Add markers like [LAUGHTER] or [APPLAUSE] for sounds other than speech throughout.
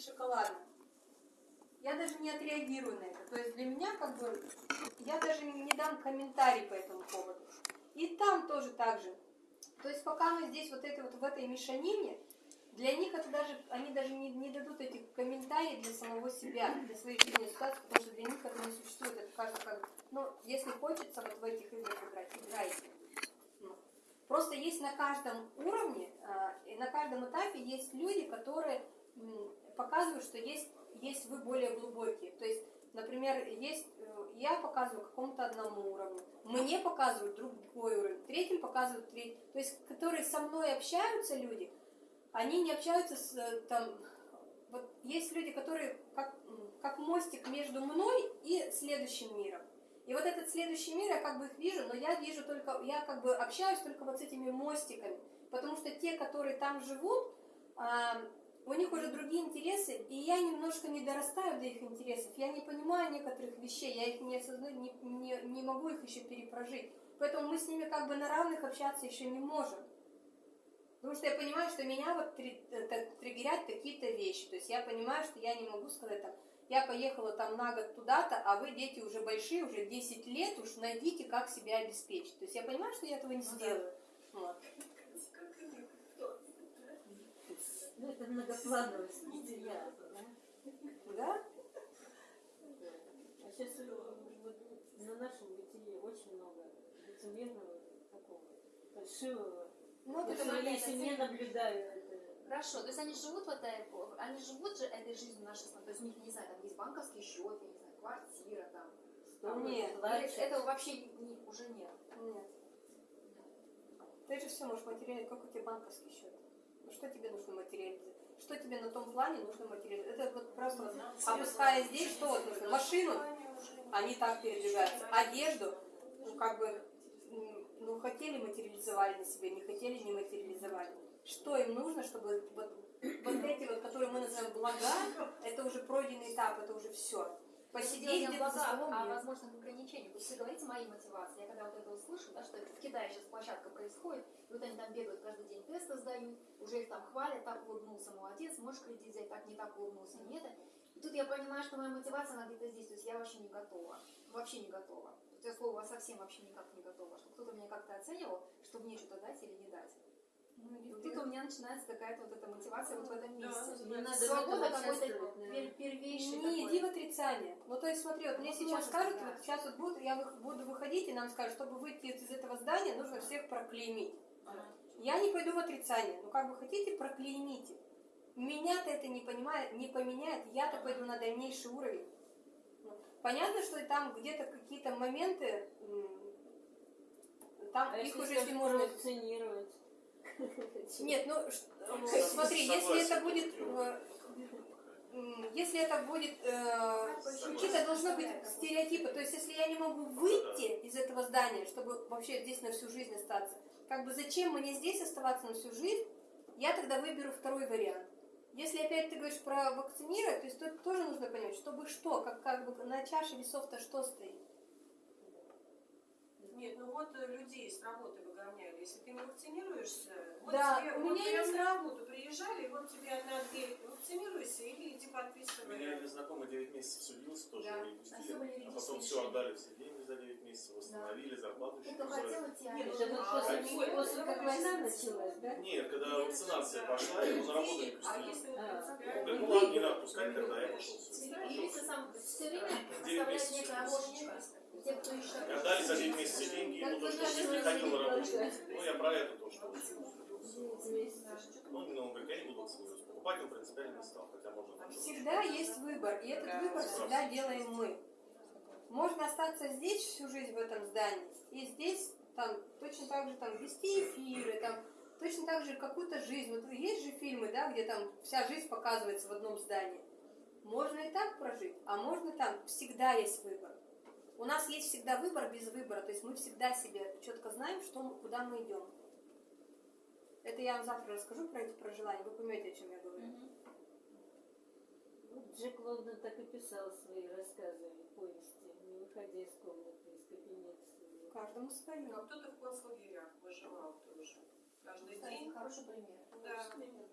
шоколадно. Я даже не отреагирую на это. То есть для меня как бы, я даже не дам комментарий по этому поводу. И там тоже так же. То есть пока мы здесь вот, это, вот в этой мешанине, для них это даже, они даже не, не дадут этих комментариев для самого себя, для своей жизненной ситуации, потому что для них это не существует. Это кажется как, ну, если хочется вот в этих играх играть, играйте. Ну, Просто есть на каждом уровне а, и на каждом этапе есть люди, которые м, показывают, что есть, есть вы более глубокие. То есть, например, есть э, я показываю какому-то одному уровню, мне показывают другой уровень, третьим показывают третий. То есть, которые со мной общаются люди, они не общаются с э, там. Вот есть люди, которые как, как мостик между мной и следующим миром. И вот этот следующий мир, я как бы их вижу, но я вижу только, я как бы общаюсь только вот с этими мостиками. Потому что те, которые там живут, а, них уже другие интересы, и я немножко не дорастаю до их интересов. Я не понимаю некоторых вещей, я их не осознаю, не, не, не могу их еще перепрожить. Поэтому мы с ними как бы на равных общаться еще не можем. Потому что я понимаю, что меня вот три- э, так триггерят какие-то вещи. То есть я понимаю, что я не могу сказать там, я поехала там на год туда-то, а вы, дети, уже большие, уже 10 лет, уж найдите, как себя обеспечить. То есть я понимаю, что я этого не сделаю. Вот. Ну, это многоплановость материала, да? Да? А сейчас вот, на нашем бытие очень много лицемерного такого, фальшивого. Ну, Я это какая-то семье цель. наблюдаю это. Хорошо, то есть они живут в этой, они живут же этой жизнью нашей, страны. то есть у них, не знаю, там есть банковский счет, я не знаю, квартира там. Что Нет, плачет. этого вообще не- уже нет. Нет. Ты же все можешь материализовать. Как у тебя банковский счет? Ну что тебе нужно материализовать? Что тебе на том плане нужно материализовать? Это вот просто вот, опуская здесь, что вот нужно? Машину, они так передвигаются. Одежду, ну как бы, ну хотели материализовали на себе, не хотели не материализовали. Что им нужно, чтобы вот, вот эти вот, которые мы называем блага, это уже пройденный этап, это уже все. Посидеть где-то за благах, столом, а нет. возможных ограничениях. Есть вы говорите моей мотивации. Я когда вот это услышу, да, что в Китае сейчас площадка происходит, и вот они там бегают каждый день тесты сдают, уже их там хвалят, так улыбнулся, молодец, можешь кредит взять, так не так улыбнулся, не это. И тут я понимаю, что моя мотивация, она где-то здесь, то есть я вообще не готова, вообще не готова. Тут я слово совсем вообще никак не готова, что кто-то меня как-то оценивал, что мне что-то дать или не дать. Ну, тут у меня начинается какая-то вот эта мотивация вот в этом месте. Не надо Свобода какой-то пер- первейший Не такой. иди в отрицание. Ну, то есть, смотри, вот мне Ну, сейчас может, скажут, да. вот сейчас вот будут, я вы- буду выходить, и нам скажут, чтобы выйти из этого здания, нужно всех проклеймить. Я не пойду в отрицание. Ну, как бы хотите, проклеймите. Меня-то это не, понимает, не поменяет, я-то пойду на дальнейший уровень. Ну, Понятно, что там где-то какие-то моменты, там А их если уже, если можно... коллекционировать? Нет, ну, ш- э, смотри, если это будет... э, Если это будет... э, Какие-то должны быть стереотипы. То есть, если я не могу выйти из этого здания, чтобы вообще здесь на всю жизнь остаться, как бы зачем мне здесь оставаться на всю жизнь, я тогда выберу второй вариант. Если опять ты говоришь про вакцинировать, то есть тут тоже нужно понять, чтобы что, как, как бы на чаше весов-то что стоит. Нет, ну вот э, людей с работы выгоняли. Если ты не вакцинируешься, вот Да, тебе у вот меня прям есть- на работу приезжали, и вот тебе одна дверь, вакцинируйся или иди У меня подписывай. один знакомый 9 месяцев судился, тоже Да. его не А пустили. А потом все отдали все деньги за 9 месяцев, восстановили, зарплату еще а Нет, Это А, после, после как война началась, да? Нет, когда вакцинация пошла, его на работу не А пустили. ну ладно, не надо пускать, тогда я пошел. Девять месяцев. И отдали за 9 месяцев деньги, ему то, что не ходил на работу. Ну, я про это тоже. Ну, ну, он говорит, я не буду вакцинироваться. Покупать он принципиально не стал, хотя можно. Всегда есть выбор, и этот выбор всегда делаем мы. Можно остаться здесь всю жизнь в этом здании, и здесь там точно так же там вести эфиры, там точно так же какую-то жизнь. Вот есть же фильмы, да, где там вся жизнь показывается в одном здании. Можно и так прожить, а можно там. Всегда есть выбор. У нас есть всегда выбор без выбора, то есть мы всегда себе четко знаем, что куда мы идем. Это я вам завтра расскажу про эти проживания, вы поймете, о чем я говорю. Джек Лондон так и писал свои рассказы, повести, выходя из комнаты, из кабинета. Каждому свое. Ну, а кто-то в концлагерях выживал тоже. Каждый Кстати, день. хороший пример. Да.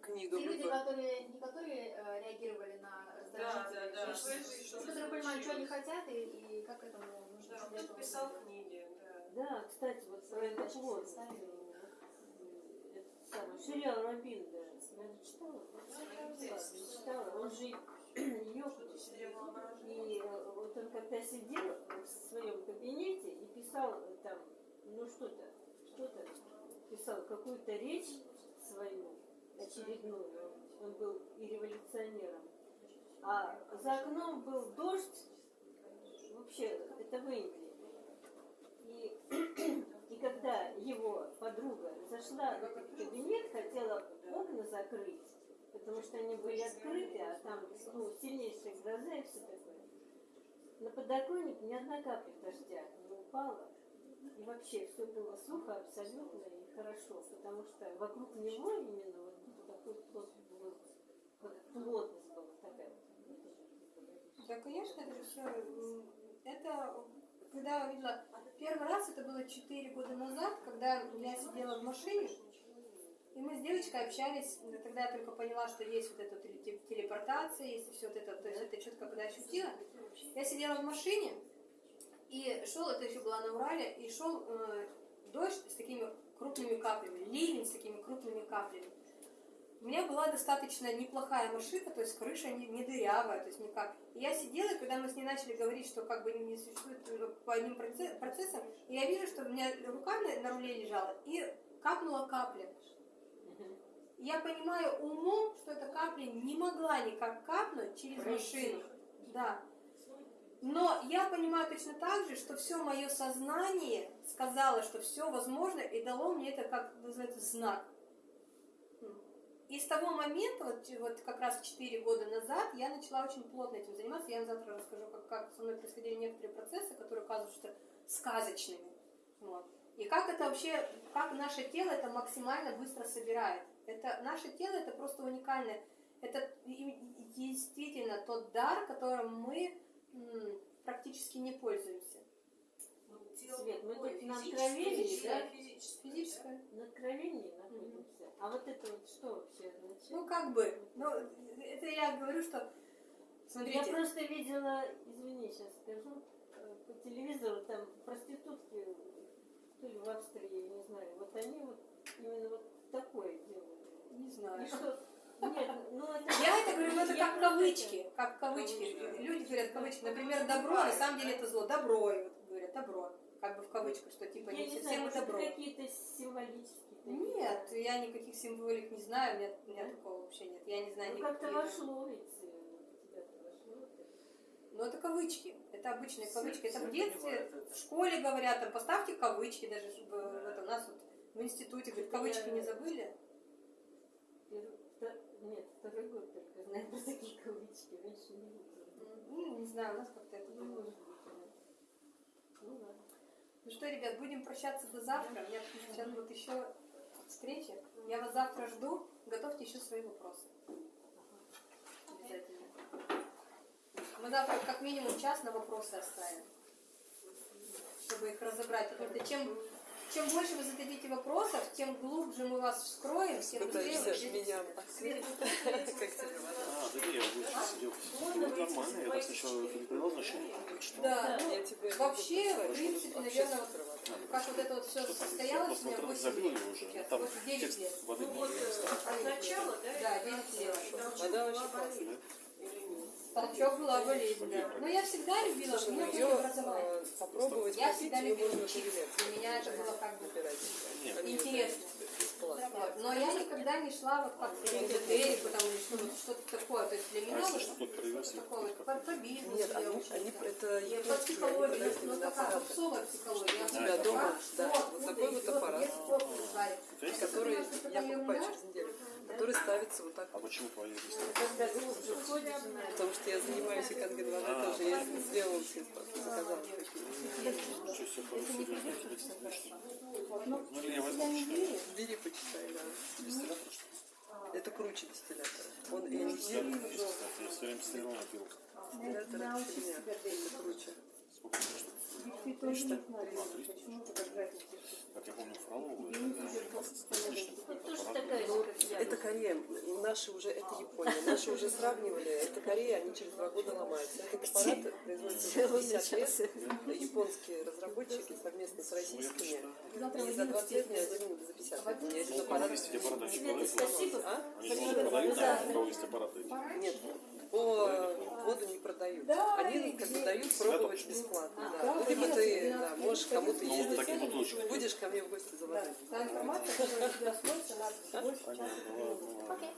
Те люди, которые, не которые э, реагировали на своей жизни. что Которые понимают, что они хотят и, и как этому нужно. Да, для кто этого писал книги, да. Да, кстати, вот про. Этот самый Шириал Рабин, да. Наверное, читала? Ладно, читала. Он же [CLEARS THROAT] ее И э, вот он когда сидел в своем кабинете и писал э, там, ну что-то, что-то, писал какую-то речь свою очередную, он был и революционером, а за окном был дождь, вообще, это в Индии. И, и когда его подруга зашла в кабинет, хотела окна закрыть, потому что они были открыты, а там ну, сильнейшая гроза и все такое. На подоконник ни одна капля дождя не упала. И вообще все было сухо абсолютно и хорошо, потому что вокруг него именно вот такой плот был, плотность была такая. вот. Да, конечно, это все. Это, когда я увидела, первый раз это было 4 года назад, когда я сидела в машине, и мы с девочкой общались, тогда я только поняла, что есть вот эта телепортация, есть все вот это, то есть это четко когда ощутила. Я сидела в машине, и шел, это еще была на Урале, и шел э, дождь с такими крупными каплями, ливень с такими крупными каплями. У меня была достаточно неплохая машина, то есть крыша не, не дырявая, то есть никак. И я сидела, и когда мы с ней начали говорить, что как бы не существует э, по одним проце- процессам, и я вижу, что у меня рука на, на руле лежала, и капнула капля. Я понимаю умом, что эта капля не могла никак капнуть через машину. Да. Но я понимаю точно так же, что все мое сознание сказало, что все возможно, и дало мне это, как называется, знак. И с того момента, вот, вот как раз 4 года назад, я начала очень плотно этим заниматься. Я вам завтра расскажу, как, как со мной происходили некоторые процессы, которые оказываются сказочными. Вот. И как это вообще, как наше тело это максимально быстро собирает. Это, наше тело это просто уникальное. Это действительно тот дар, которым мы практически не пользуемся. Ну, Свет, мы тут на откровении, да? Физическое. На откровении находимся. А вот это вот что вообще означает? Ну, как бы. Ну, это я говорю, что... Я Смотрите. просто видела, извини, сейчас скажу, э, по телевизору там проститутки, то ли в Австрии, я не знаю, вот они вот именно вот такое делают. Не И знаю. что? Нет, ну это... Я это говорю, ну это Я как кавычки, как кавычки. Люди говорят кавычки. Например, добро, а на самом деле это зло. Добро, вот говорят, добро. Как бы в кавычках, что типа Я не не совсем знаю, добро. какие-то символические. такие. Нет, я никаких символик не знаю, у меня, у меня такого вообще нет. Я не знаю Ну как-то вошло ведь. Но это кавычки. Это обычные кавычки. Это в детстве, в школе говорят, там поставьте кавычки, даже в, в этом, у нас вот в институте говорят, кавычки не забыли. Нет, второй год только знаю про такие кавычки, раньше не видела. Ну, не знаю, у нас как-то это было. может да. Ну ладно. Ну что, ребят, будем прощаться до завтра. У меня сейчас вот еще встреча. Я вас завтра жду. Готовьте еще свои вопросы. Обязательно. Мы завтра как минимум час на вопросы оставим, чтобы их разобрать. Потому что чем, чем больше вы зададите вопросов, тем глубже мы вас вскроем, тем быстрее вы меня Свет, как тебе А, да я вот сидел. Ну, нормально, я не? Да, ну, вообще, в принципе, наверное, скрывать. как вот это вот все состоялось, у меня просто 8 забил лет его уже. сейчас, Там вот 9 текст лет. воды Ну не э, от начала, да? Да, и до 9 конца. лет. Вода очень классная. Толчок была болезнь, да. Но я всегда любила, у меня Ее было образование. э, попробовать Я всегда любила учиться. Для меня это было как бы интересно. Но я никогда не шла вот как в или что- что-то такое. То есть для меня если вот что-то привез, по, по бизнесу Нет, я они, они это Я по психологии, ну именно такая попсовая психология. Я тебя дома, да, вот такой вот аппарат. который я покупаю через неделю, который ставится вот так. А почему группа приходит, Потому что я занимаюсь икангидваной А. тоже. Я сделала все, заказала. Ну, или я возьму. Бери, почитай, да. Дистиллятор? Это круче дистиллятора. Он дистиллятор есть, кстати. Я все время стрелял на пил. это фигня. Это круче. Сколько А, 300. почему фотографии Как я помню, Фролову, это Это Корея, наши уже, это Япония. Наши уже сравнивали, это Корея, они через два года ломаются. Этот аппарат производится уже 50 лет. Японские разработчики совместно с российскими. И за 20 лет 11 ни один, за 50 лет ни один аппарат. продают? спасибо. А? Да, аппараты? Нет, по воду не продают. Они как бы дают пробовать бесплатно. Да. Ну, либо ты да, можешь кому-то Ну, ездить. бутылочки. Будешь ко мне в гости Да, заводить. та информация, которая у тебя смотрится, надо больше Понятно, часа, ладно, ладно. Окей.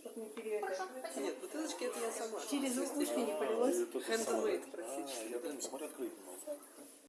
чтобы не переедать. Нет, бутылочки это я сама. Через ушки не полилось. А, Handmade, самое. простите. А, я прям смотрю, открыть не могу.